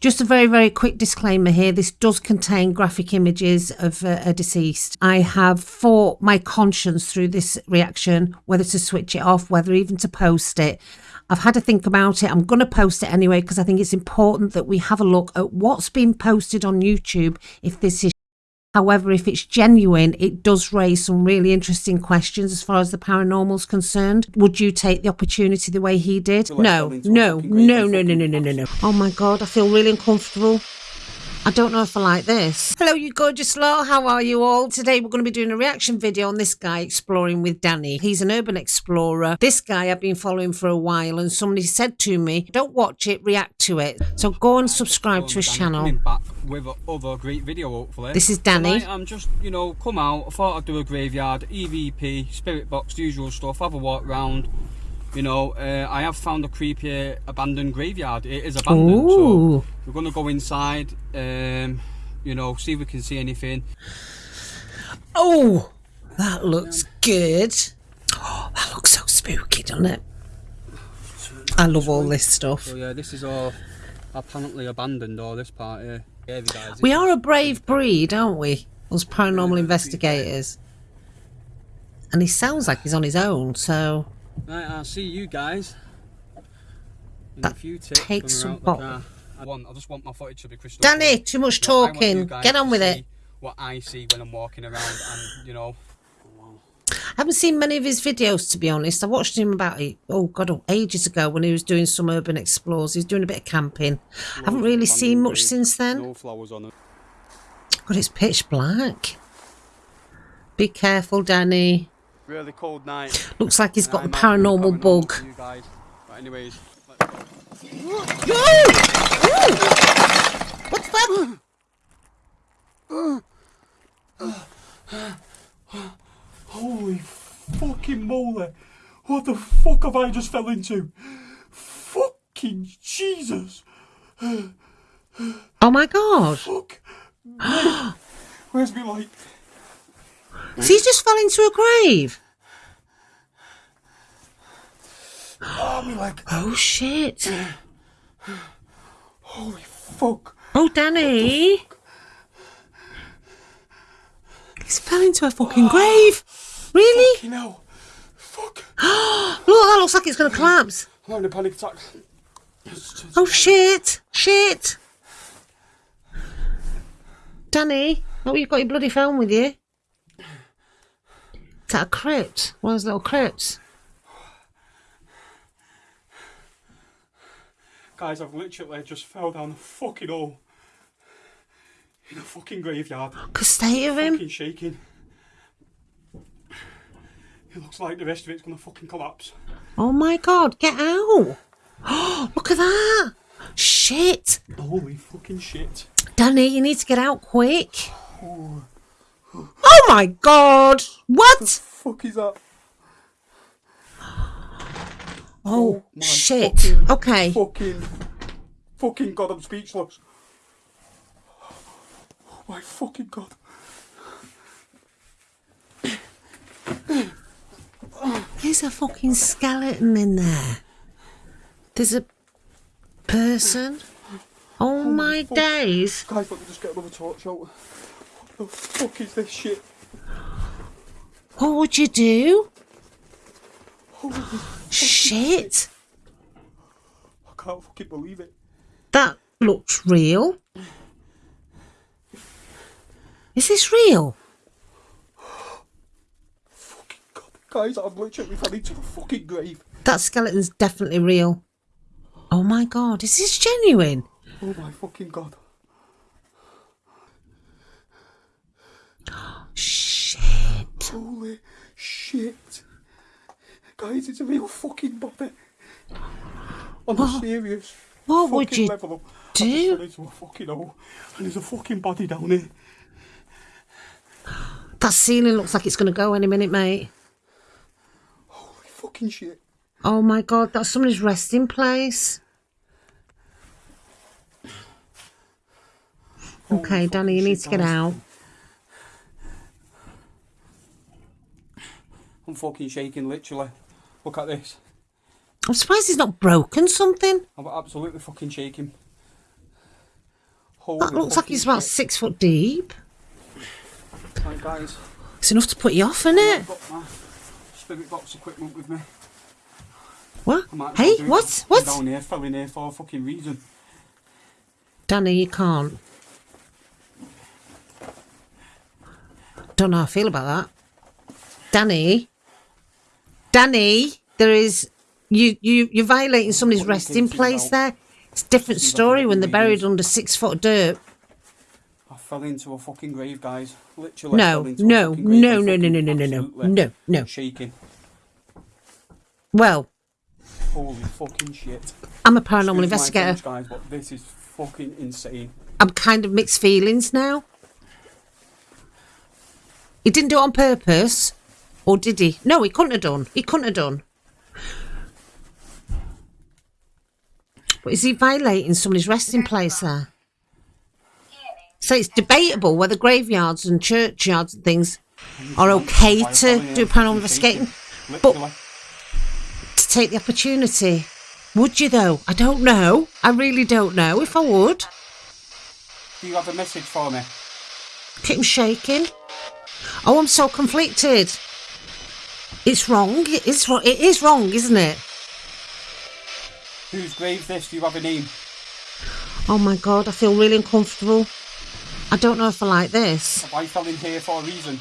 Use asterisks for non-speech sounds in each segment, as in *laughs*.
Just a very, very quick disclaimer here. This does contain graphic images of uh, a deceased. I have fought my conscience through this reaction, whether to switch it off, whether even to post it. I've had to think about it. I'm going to post it anyway because I think it's important that we have a look at what's been posted on YouTube if this is However, if it's genuine, it does raise some really interesting questions as far as the paranormal's concerned. Would you take the opportunity the way he did? No, no, no, no, no, no, no, no, no. Oh my God, I feel really uncomfortable. I don't know if I like this. Hello, you gorgeous lot. How are you all? Today we're going to be doing a reaction video on this guy exploring with Danny. He's an urban explorer. This guy I've been following for a while and somebody said to me, don't watch it, react to it. So go and subscribe to his channel. With other great video hopefully. This is Danny. Tonight I'm just, you know, come out. I thought I'd do a graveyard, EVP, spirit box, usual stuff. Have a walk around you know, uh, I have found a creepy abandoned graveyard. It is abandoned, Ooh. so we're going to go inside, um, you know, see if we can see anything. Oh, that looks good. Oh, *gasps* that looks so spooky, doesn't it? I love all this stuff. So yeah, this is all apparently abandoned, all this part here. We are a brave breed, aren't we? Us paranormal investigators. And he sounds like he's on his own, so... Right, I'll see you guys in that takes some I want, I just want my footage to be crystal Danny, too much talking. Get on with it. What I see when I'm walking around and, you know... I haven't seen many of his videos, to be honest. I watched him about, oh God, oh, ages ago when he was doing some urban explores. He's doing a bit of camping. I haven't really seen much since then. No flowers on it. God, it's pitch black. Be careful, Danny really cold night. Looks like he's got the paranormal bug. Anyways, What's that? Holy fucking moly! What the fuck have I just fell into? Fucking Jesus! Oh my god! Fuck! *gasps* Where's my light? So just fell into a grave. Oh, me leg. *gasps* Oh shit. Holy fuck. Oh, Danny. He's fell into a fucking grave. Really? Fucking hell. Fuck. *gasps* Look, that looks like it's going to collapse. I'm having a panic attack. Oh shit. Shit. Danny, oh, you've got your bloody phone with you. Is that a crypt? One of those little crypts? Guys, I've literally just fell down the fucking hole. In a fucking graveyard. The state of him? Fucking shaking. It looks like the rest of it's gonna fucking collapse. Oh my god, get out! *gasps* Look at that! Shit! Holy fucking shit. Danny, you need to get out quick. Oh. *sighs* Oh my god! What? The fuck is that? Oh, oh shit. Fucking, okay. Fucking, fucking god, I'm speechless. Oh my fucking god. There's a fucking skeleton in there. There's a person. Oh, oh my fuck. days. Guys, let me just get another torch out the fuck is this shit? What would you do? shit. I can't fucking believe it. That looks real. Is this real? fucking god, guys, I'm literally fell into the fucking grave. That skeleton's definitely real. Oh my god, is this genuine? Oh my fucking god. Shit. Holy shit. Guys, it's a real fucking body. On what? a serious What would you level. do? I a fucking hole and there's a fucking body down here. That ceiling looks like it's going to go any minute, mate. Holy fucking shit. Oh my god, that's somebody's resting place. Holy okay, Danny, you need to get out. I'm fucking shaking, literally. Look at this. I'm surprised he's not broken something. I'm absolutely fucking shaking. Holy That looks like he's about shit. six foot deep. Guys, It's enough to put you off, isn't it? I've got my spirit box equipment with me. What? I might as Hey, well do it. what? What? down here, fell in here for a fucking reason. Danny, you can't. Don't know how I feel about that. Danny, Danny, there is you you you're violating somebody's resting place there. It's a different See if I can story when they're buried under six foot dirt. Fell into a fucking grave, guys. Literally. No, fell into a no, no, no, no, no, no, no, no, no, no. Shaking. Well, Holy fucking shit. I'm a paranormal investigator. French, guys, but this is fucking insane. I'm kind of mixed feelings now. He didn't do it on purpose, or did he? No, he couldn't have done. He couldn't have done. But is he violating somebody's resting place there? So it's debatable whether graveyards and churchyards and things are okay Why I fell in to do paranormal investigating. But- To take the opportunity. Would you though? I don't know. I really don't know if I would. Do you have a message for me? Keep him shaking. Oh, I'm so conflicted. It's wrong. It is wrong. It is wrong, isn't it? Whose grave this? Do you have a name? Oh my god, I feel really uncomfortable. I don't know if I like this. I fell in here for a reason.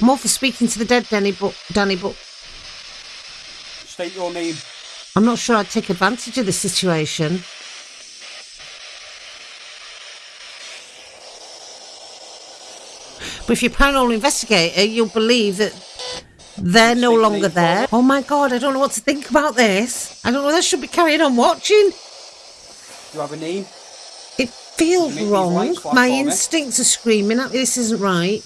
I'm all for speaking to the dead, Danny, but Danny, but State your name. I'm not sure I'd take advantage of this situation. But if you're a paranormal investigator, you'll believe that they're no longer there. Oh my god, I don't know what to think about this. I don't know whether I should be carrying on watching. Do you have a name? It feels wrong. flash My for me. instincts are screaming at me. This isn't right.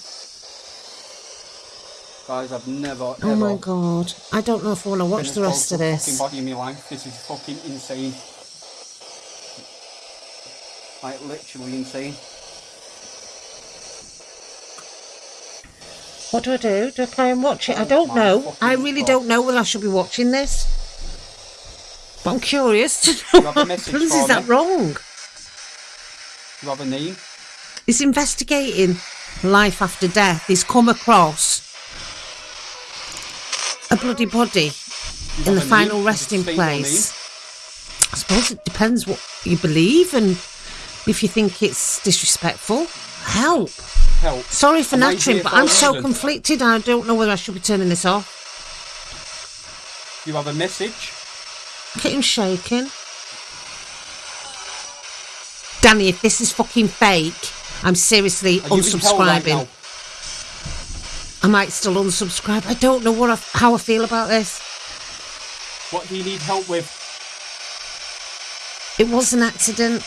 Guys, I've never Oh my god. I don't know if I want to watch the rest of this. body in my life. This is fucking insane. Like literally insane. What do I do? Do I carry on watching? I Oh don't know. I really God. don't know whether I should be watching this. But I'm curious to know have a what happens. Is that wrong? Do you have a name? Is investigating life after death. He's come across a bloody body you in the final name? resting place. I suppose it depends what you believe and if you think it's disrespectful. Help. Help. Sorry for nattering, but I'm so reason? conflicted. I don't know whether I should be turning this off. You have a message? Get him shaking. Danny, if this is fucking fake, I'm seriously Are you in hell right unsubscribing. I might still unsubscribe. I don't know what I, how I feel about this. What do you need help with? It was an accident.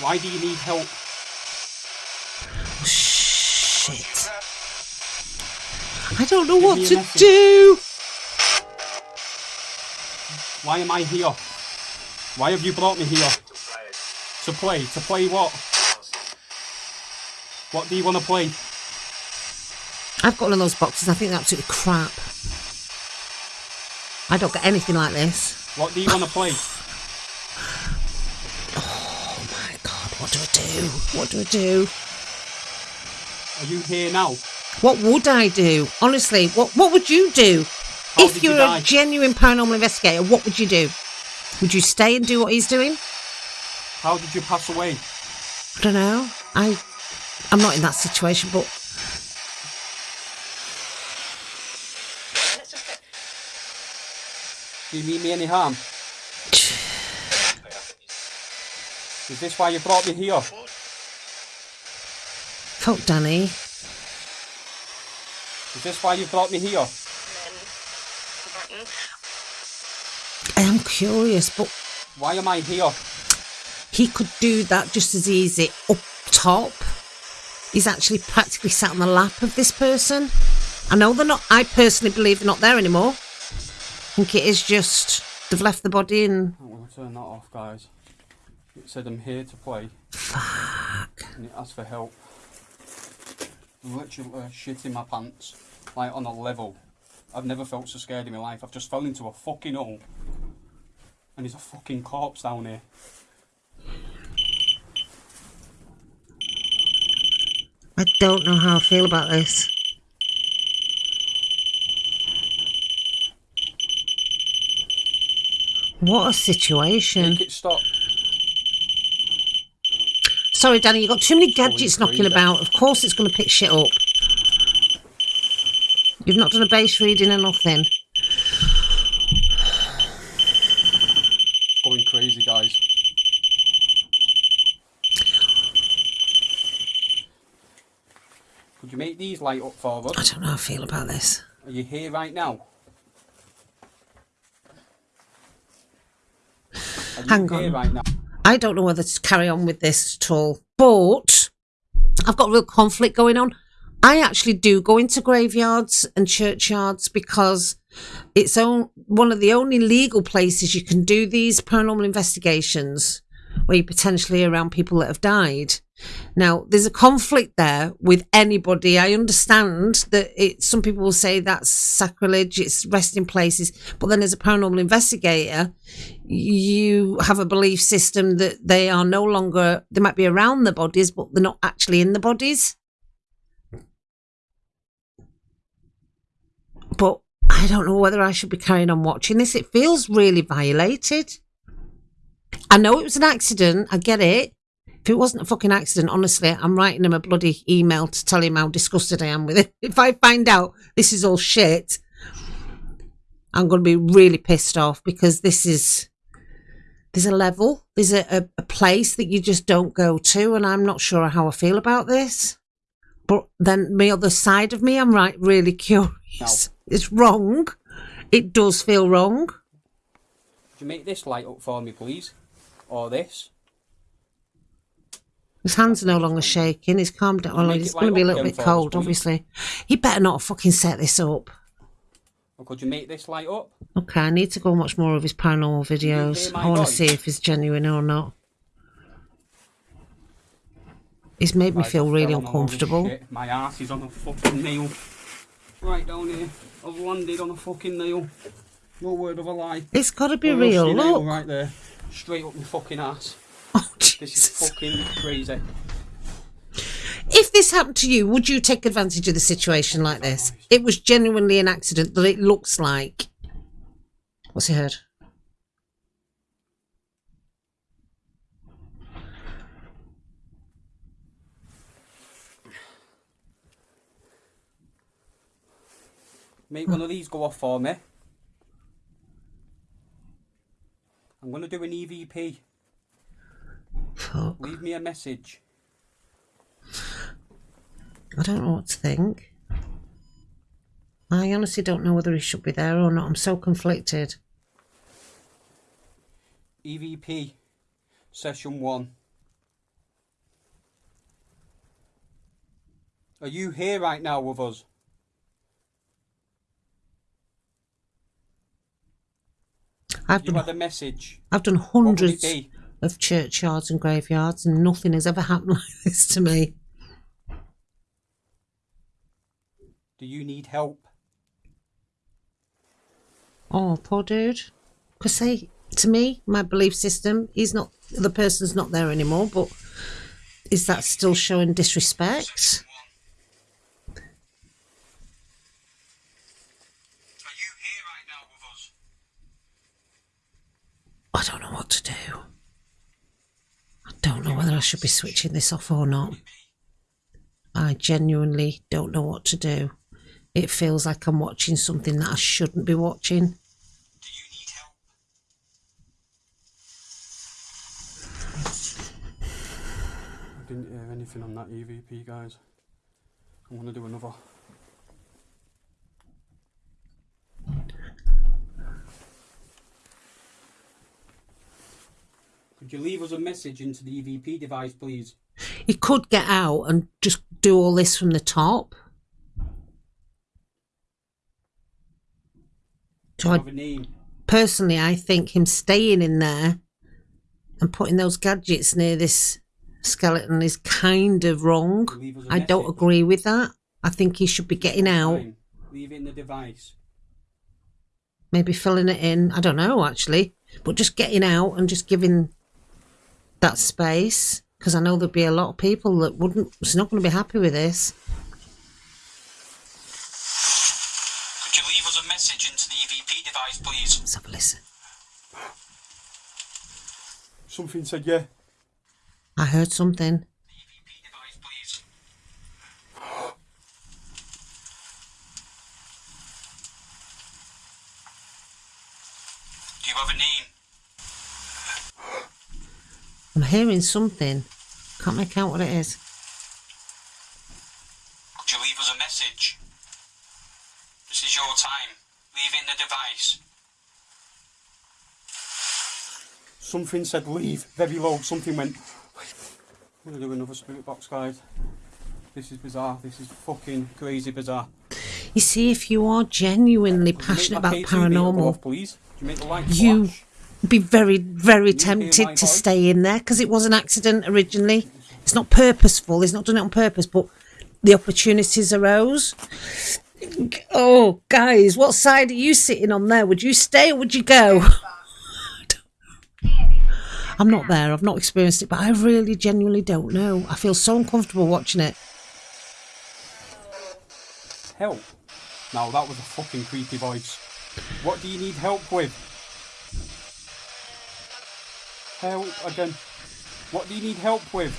Why do you need help? Oh, shit. I don't know Give what to do. Why am I here? Why have you brought me here? To play. To play what? What do you want to play? I've got one of those boxes. I think they're absolutely crap. I don't get anything like this. What do you want to play? *sighs* Oh my god, what do I do? What do I do? Are you here now? What would I do? Honestly, what what would you do? How if did you you're a genuine paranormal investigator, what would you do? Would you stay and do what he's doing? How did you pass away? I don't know. I I'm not in that situation, but Do you mean me any harm? Is this why you brought me here? fuck Danny. Is this why you brought me here? I am curious, but Why am I here? he could do that just as easy up top. He's actually practically sat on the lap of this person. I know they're not. I personally believe they're not there anymore. I think it is just they've left the body and I'm to turn that off, guys. It said I'm here to play fuck. and it asked for help. I'm literally shitting my pants, like on a level. I've never felt so scared in my life. I've just fell into a fucking hole. And there's a fucking corpse down here. I don't know how I feel about this. What a situation. Make it stop. Sorry, Danny, you've got too many gadgets knocking about. Of course it's going to pick shit up. You've not done a base reading or nothing. It's going crazy, guys. Could you make these light up for I don't know how I feel about this. Are you here right now? Hang here on. right now? I don't know whether to carry on with this at all, but I've got real conflict going on. I actually do go into graveyards and churchyards because it's on, one of the only legal places you can do these paranormal investigations where you're potentially around people that have died. Now, there's a conflict there with anybody. I understand that it, some people will say that's sacrilege, it's resting places, but then as a paranormal investigator, you have a belief system that they are no longer, they might be around the bodies, but they're not actually in the bodies. But I don't know whether I should be carrying on watching this. It feels really violated. I know it was an accident. I get it. If it wasn't a fucking accident, honestly, I'm writing him a bloody email to tell him how disgusted I am with it. *laughs* If I find out this is all shit, I'm going to be really pissed off because this is there's a level, there's a, a, a place that you just don't go to, and I'm not sure how I feel about this. But then the other side of me, I'm right, really *laughs* curious. It's wrong. It does feel wrong. Could you make this light up for me, please? Or this? His hands are no longer shaking. He's calmed down. Well, Make he's it going to be a little bit for us, cold, obviously. He better not fucking set this up. Or could you make this light up? Okay, I need to go and watch more of his paranormal videos. I want to see if he's genuine or not. He's made me feel really fell on a load of uncomfortable. My ass is on a fucking nail. Right down here. I've landed on a fucking nail. No word of a lie. It's got to be A real. Look. Right there. Straight up my fucking ass. *laughs* Oh, This is Jesus. fucking crazy. If this happened to you, would you take advantage of the situation like this? It was genuinely an accident that it looks like. What's he heard? Make one of these go off for me. I'm going to do an EVP. Fuck. Leave me a message. I don't know what to think. I honestly don't know whether he should be there or not. I'm so conflicted. EVP. Session 1. Are you here right now with us? I've You done, a message. I've done What would it hundreds of churchyards and graveyards, and nothing has ever happened *laughs* like this to me. Do you need help? Oh, poor dude. Because say to me, my belief system, he's not the person's not there anymore. But is that still showing disrespect? Are you here right now with us? I don't know what to do. I don't know whether I should be switching this off or not. I genuinely don't know what to do. It feels like I'm watching something that I shouldn't be watching. Do you need help? I didn't hear anything on that EVP, guys. I'm going to do another. Could you leave us a message into the EVP device, please? He could get out and just do all this from the top. So I have a name? personally, I think him staying in there and putting those gadgets near this skeleton is kind of wrong. I I don't agree with that. I think he should be getting out, in the device. maybe filling it in. I don't know, actually. but just getting out and just giving that space because I know there'd be a lot of people that wouldn't, was not going to be happy with this. Could you leave us a message into the EVP device, please? Let's have a listen. Something said yeah. I heard something. The EVP device, please. Do you have a name? I'm hearing something. Can't make out what it is. Could you leave us a message? This is your time. Leave in the device. Something said leave, very low. Something went. I'm gonna do another spirit box, guys. This is bizarre. This is fucking crazy bizarre. You see, if you are genuinely passionate about Make my K2 meter go paranormal, off, please. You make the lights you flash? Be very, very tempted to stay in there because it was an accident originally. It's not purposeful. It's not done it on purpose, but the opportunities arose. Oh, guys, what side are you sitting on there? Would you stay or would you go? *laughs* I'm not there. I've not experienced it, but I really genuinely don't know. I feel so uncomfortable watching it. Help. Now that was a fucking creepy voice. What do you need help with? Help again. What do you need help with?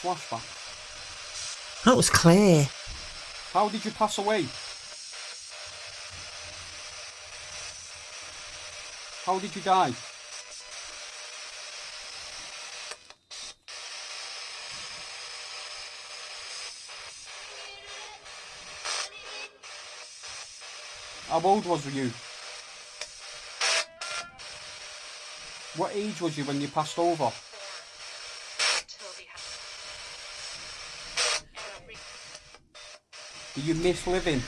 Flashback. That was clear. How did you pass away? How did you die? How old was you? What age was you when you passed over? Do you miss living?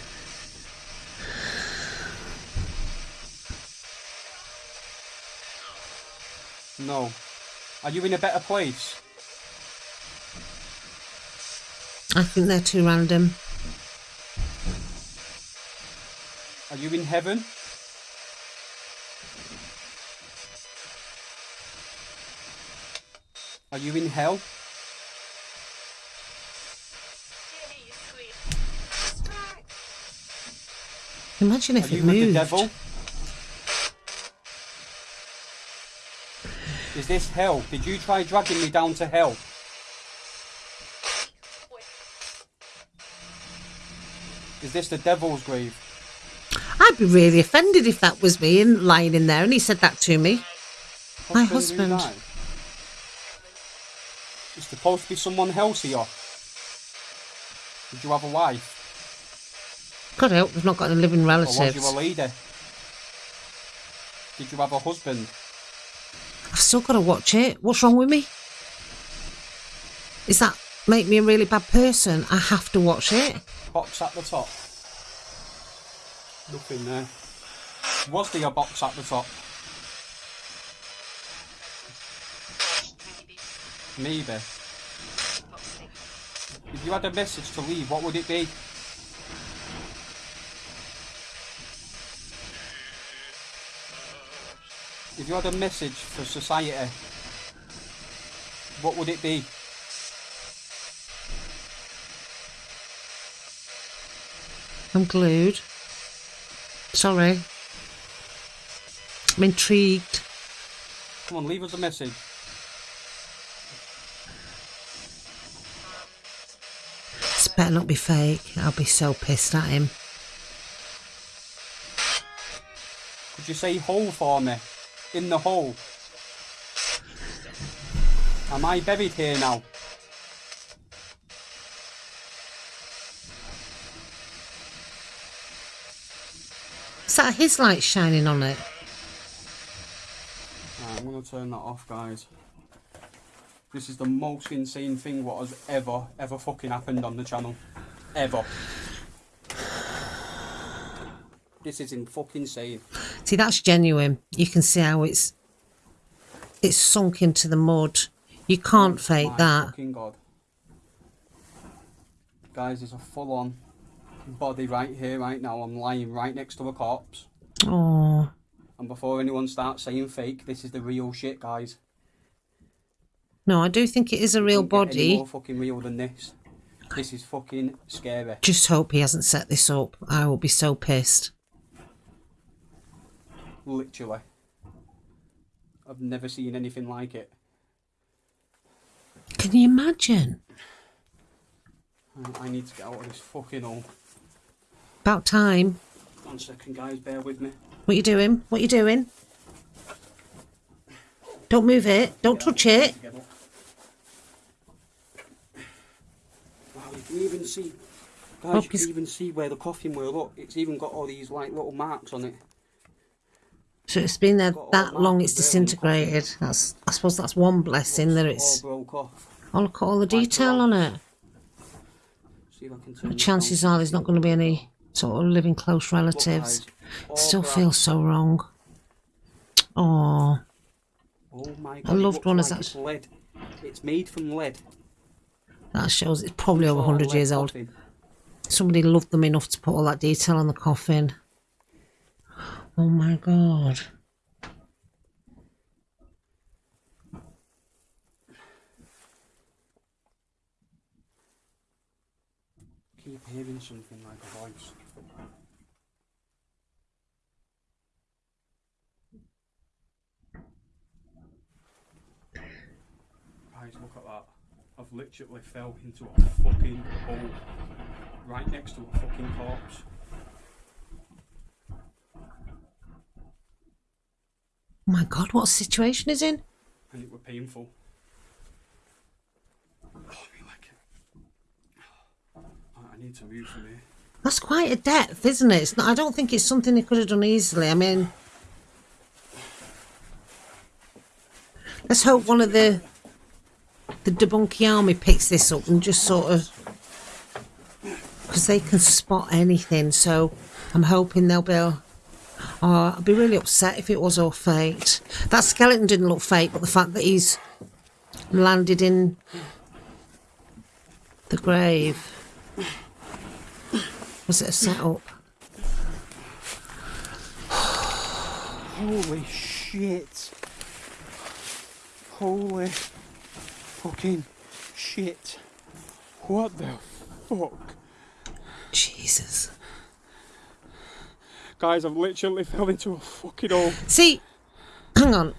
No. Are you in a better place? I think they're too random. Are you in heaven? Are you in hell? Imagine if Are it you with the devil? Is this hell? Did you try dragging me down to hell? Is this the devil's grave? I'd be really offended if that was me and lying in there and he said that to me. My who husband. Supposed to be someone else here? Did you have a wife? God help, we've not got any living Or was relatives. you a lady? Did you have a husband? I've still got to watch it. What's wrong with me? Is that make me a really bad person? I have to watch it. Box at the top. Nothing there. Was there a box at the top? Maybe. If you had a message to leave, what would it be? If you had a message for society, what would it be? I'm glued. Sorry. I'm intrigued. Come on, leave us a message. This better not be fake. I'll be so pissed at him. Could you say hole for me? In the hole. Am I buried here now? Is that his light shining on it? Right, I'm gonna turn that off, guys. This is the most insane thing what has ever, ever fucking happened on the channel. Ever. This is in fucking insane. See, that's genuine. You can see how it's it's sunk into the mud. You can't oh fake My that. fucking god. Guys, there's a full on body right here, right now. I'm lying right next to a corpse. Oh, And before anyone starts saying fake, this is the real shit, guys. No, I do think it is a real body. more fucking real than this. This is fucking scary. Just hope he hasn't set this up. I will be so pissed. Literally. I've never seen anything like it. Can you imagine? I need to get out of this fucking hole. About time. One second, guys, bear with me. What you doing? What you doing? Don't move it. Don't touch it. Get up. Wow, you even see, guys, you can even see where the coffin were. Look, it's even got all these like little marks on it. So it's been there all that that long. It's there on the coffin. disintegrated. That's. I suppose that's one blessing that all it's. broke off. Oh, look at all the detail on it. See if I can turn The this chances are there's not going to be any sort of living close relatives. Still feels so wrong. Oh, Oh my A god! it loved looks one is like it's lead. It's made from lead. That shows it's probably over All 100 years old. Somebody loved them enough to put all that detail on the coffin. Oh my god. Keep hearing something like a voice. Guys, look at that. I've literally fell into a fucking hole right next to a fucking corpse. Oh my god, what situation is in? and it were painful. Oh, like it. Oh, I need to move from here. That's quite a depth, isn't it? It's not, I don't think it's something they could have done easily. I mean, let's hope one of the the debunky army picks this up and just sort of because they can spot anything. So I'm hoping they'll be. Oh, I'd be really upset if it was all faked. That skeleton didn't look fake, but the fact that he's landed in the grave. Was it a setup? Holy shit. Holy fucking shit. What the fuck? Jesus. Guys, I've literally *laughs* fell into a fucking hole. See, hang on.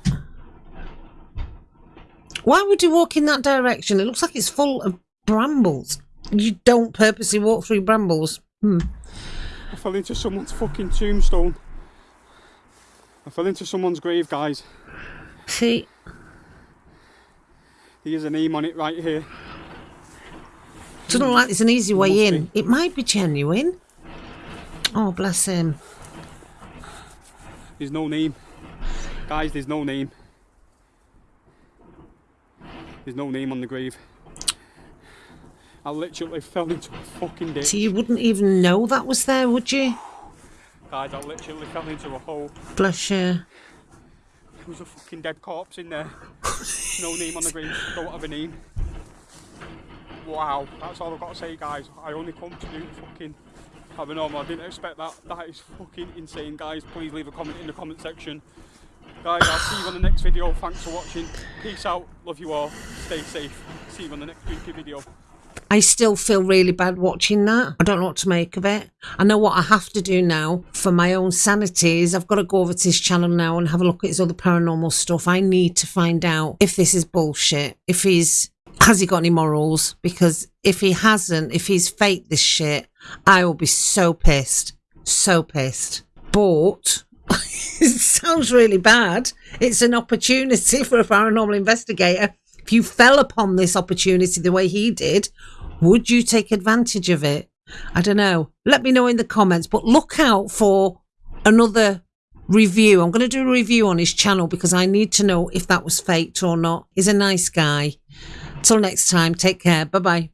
Why would you walk in that direction? It looks like it's full of brambles. You don't purposely walk through brambles. Hmm. I fell into someone's fucking tombstone. I fell into someone's grave, guys. See, Here's a name on it right here. doesn't look like there's an easy way Must in. be. It might be genuine. Oh, bless him. There's no name. Guys, there's no name. There's no name on the grave. I literally fell into a fucking ditch. So you wouldn't even know that was there, would you? Guys, I literally fell into a hole. Bless you. There was a fucking dead corpse in there. no name on the grave. Don't have a name. Wow, that's all I've got to say, guys. I only come to do fucking paranormal. I didn't expect that. That is fucking insane, guys. Please leave a comment in the comment section. Guys, I'll see you on the next video. Thanks for watching. Peace out. Love you all. Stay safe. See you on the next spooky video. I still feel really bad watching that. I don't know what to make of it. I know what I have to do now for my own sanity is I've got to go over to his channel now and have a look at his other paranormal stuff. I need to find out if this is bullshit. If he's has he got any morals? Because if he hasn't, if he's faked this shit, I will be so pissed. So pissed. But *laughs* it sounds really bad. It's an opportunity *laughs* for a paranormal investigator. If you fell upon this opportunity the way he did, would you take advantage of it? I don't know. Let me know in the comments, but look out for another review. I'm going to do a review on his channel because I need to know if that was faked or not. He's a nice guy. Till next time, take care. Bye bye.